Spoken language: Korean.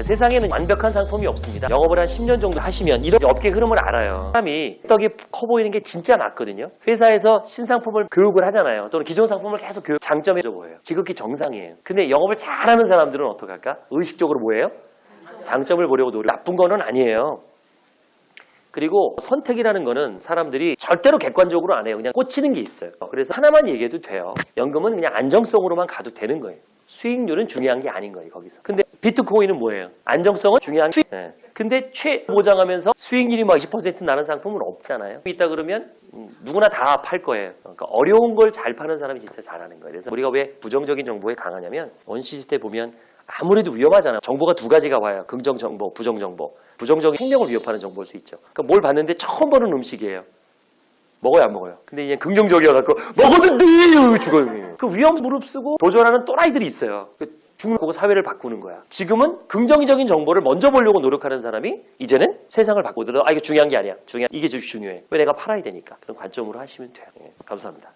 세상에는 완벽한 상품이 없습니다. 영업을 한 10년 정도 하시면 이런 업계 흐름을 알아요. 사람이 떡이 커 보이는 게 진짜 맞거든요. 회사에서 신상품을 교육을 하잖아요. 또는 기존 상품을 계속 교육, 장점이 져 보여요. 지극히 정상이에요. 근데 영업을 잘하는 사람들은 어떡할까? 의식적으로 뭐예요? 장점을 보려고 노력. 나쁜 거는 아니에요. 그리고 선택이라는 거는 사람들이 절대로 객관적으로 안 해요. 그냥 꽂히는 게 있어요. 그래서 하나만 얘기해도 돼요. 연금은 그냥 안정성으로만 가도 되는 거예요. 수익률은 중요한 게 아닌 거예요, 거기서. 근데 비트코인은 뭐예요? 안정성은 중요한 수익. 네. 근데 최 보장하면서 수익률이 막 20% 나는 상품은 없잖아요. 있다 그러면 음, 누구나 다 팔 거예요. 그러니까 어려운 걸 잘 파는 사람이 진짜 잘하는 거예요. 그래서 우리가 왜 부정적인 정보에 강하냐면 원시시 대 보면 아무래도 위험하잖아요. 정보가 두 가지가 와요. 긍정 정보, 부정 정보. 부정적인 생명을 위협하는 정보일 수 있죠. 그러니까 뭘 봤는데 처음 보는 음식이에요. 먹어요, 안 먹어요? 근데 이제 긍정적이어갖고 먹었는데 죽어요. 그 위험 무릅쓰고 도전하는 또라이들이 있어요. 그 거고 사회를 바꾸는 거야. 지금은 긍정적인 정보를 먼저 보려고 노력하는 사람이 이제는 세상을 바꾸더라도 아 이게 중요한 게 아니야. 중요한 이게 좀 중요해. 왜 내가 팔아야 되니까 그런 관점으로 하시면 돼요. 예, 감사합니다.